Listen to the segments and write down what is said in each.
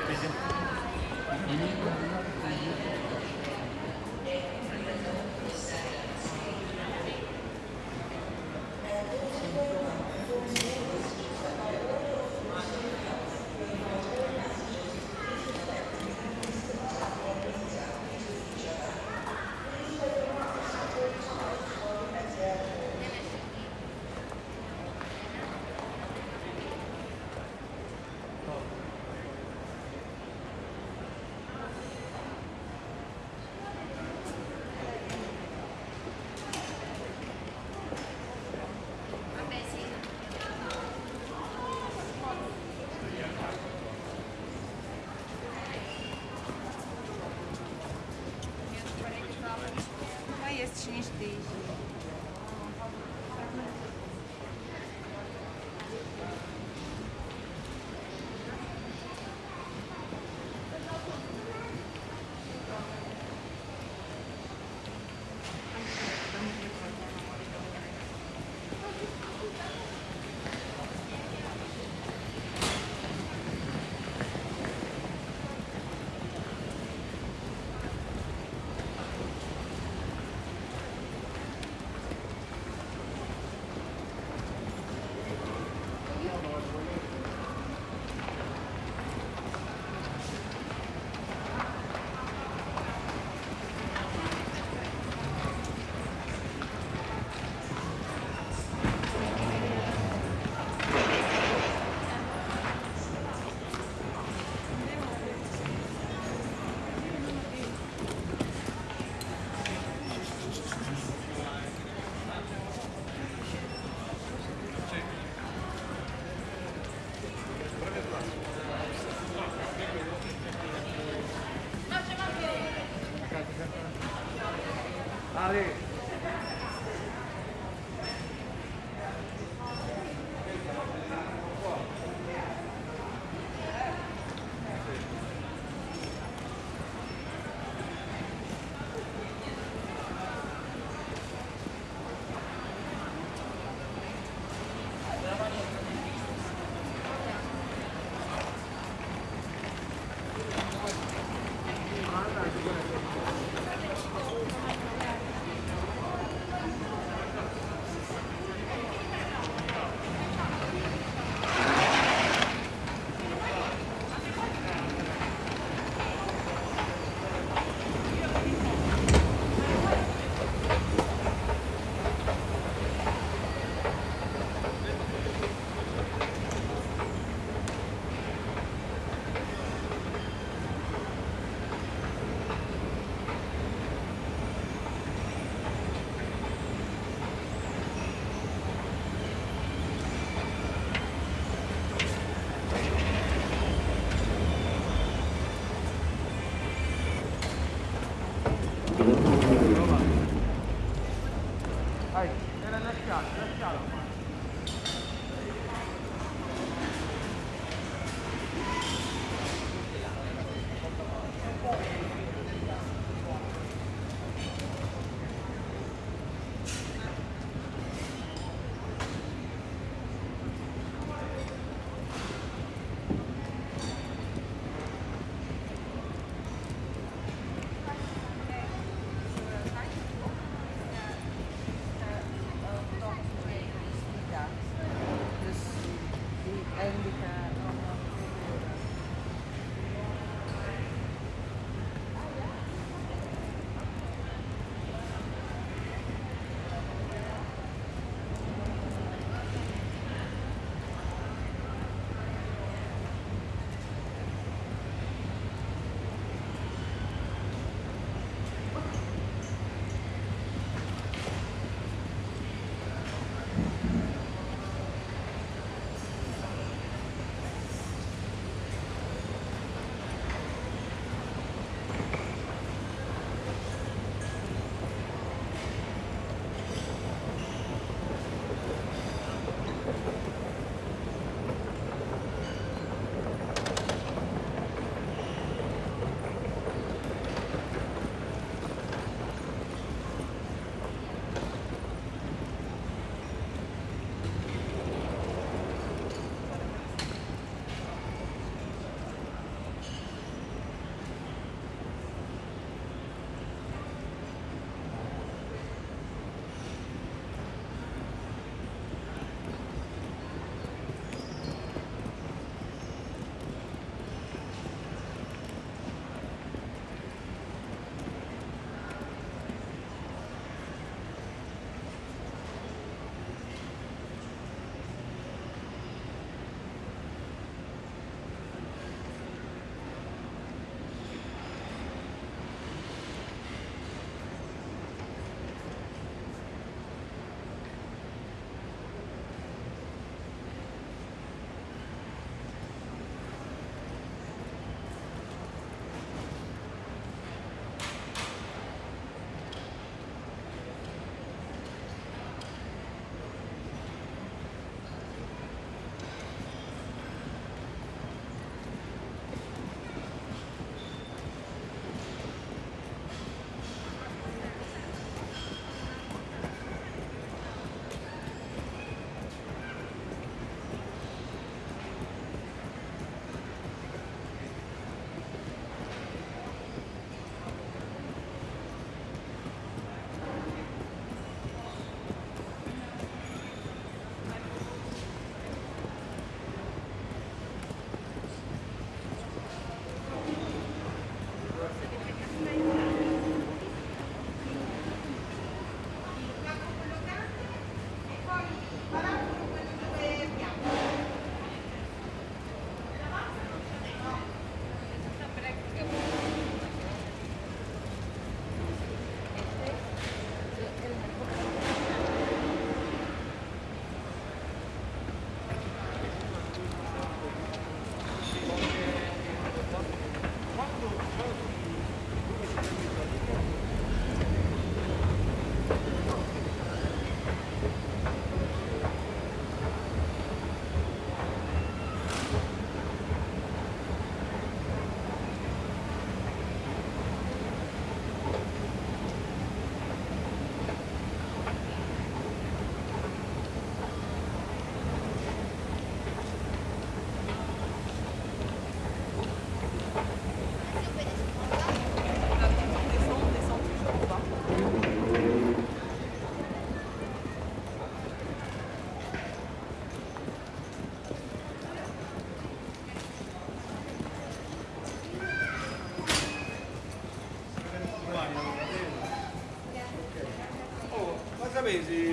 bizim crazy.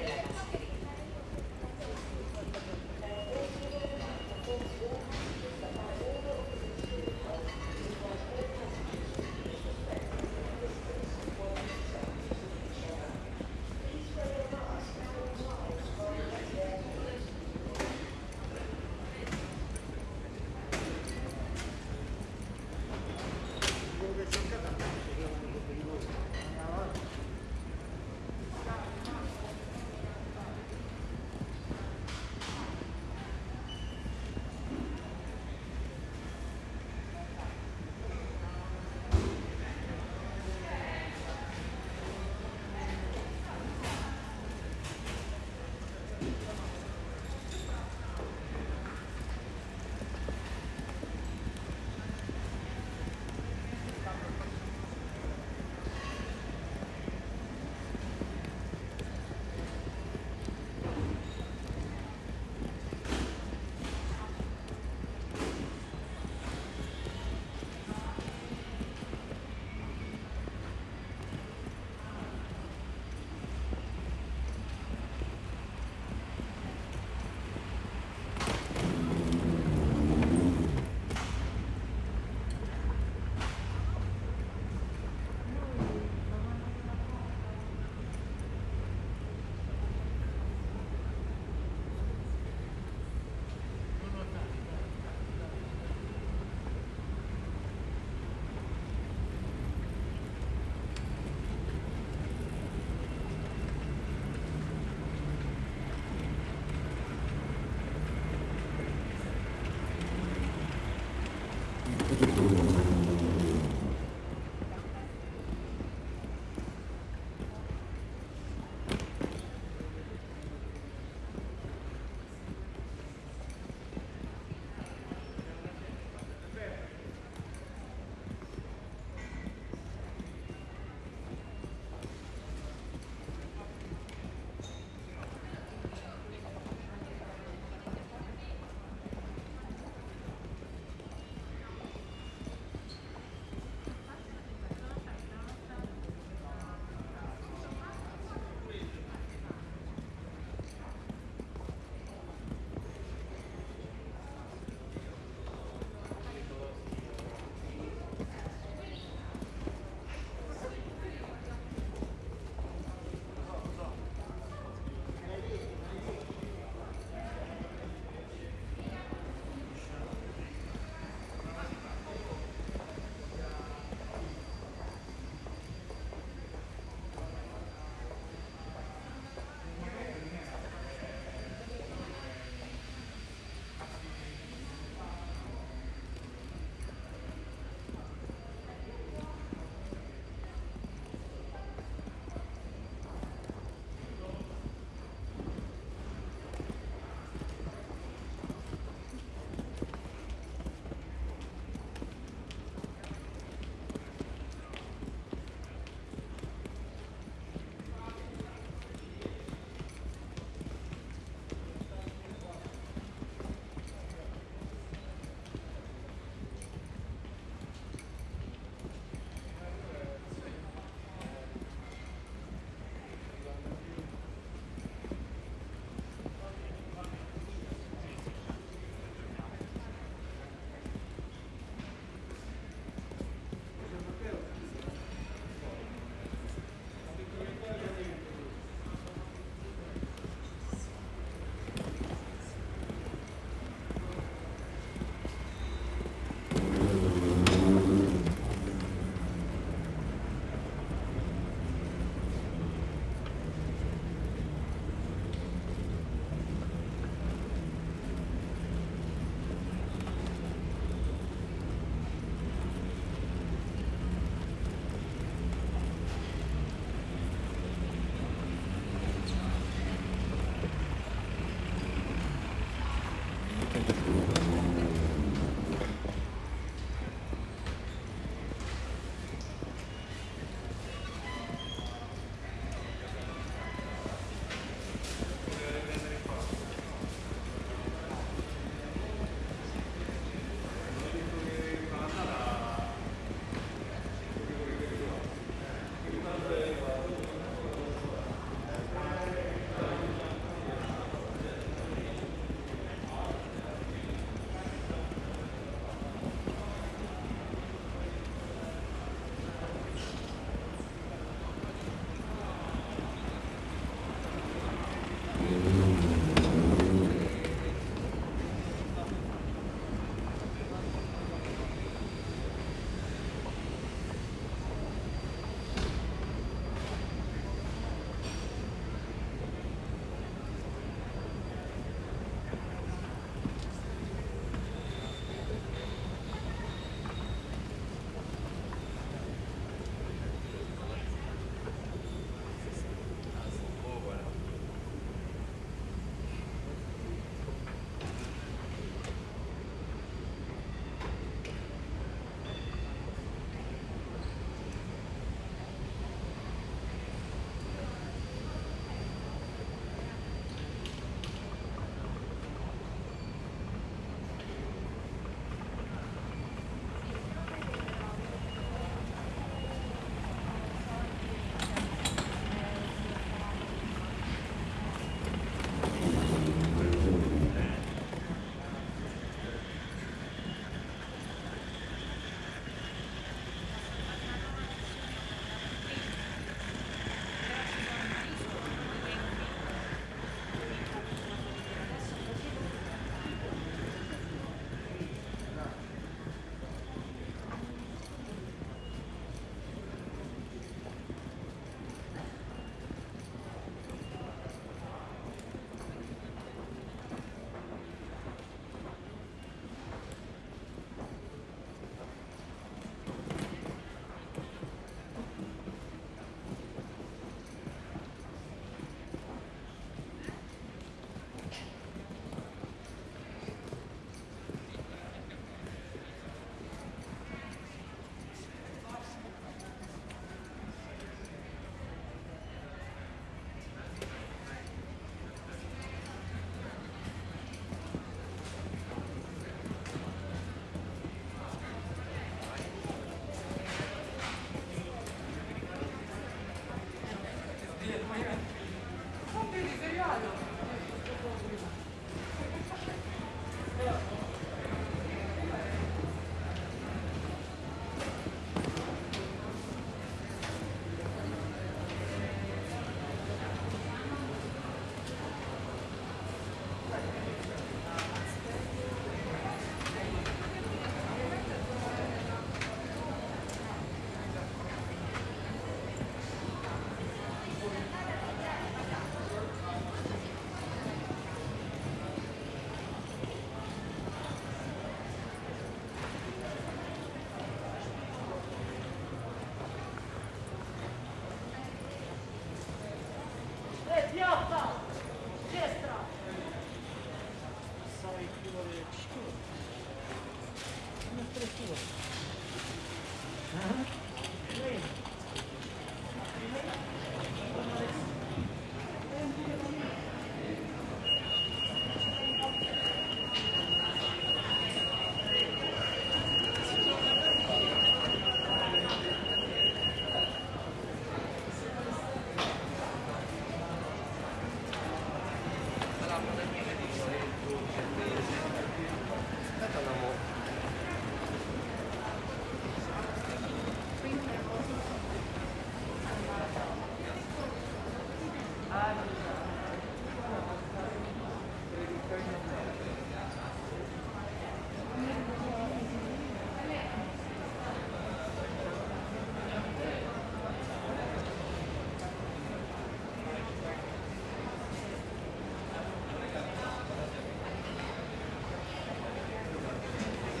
Yeah.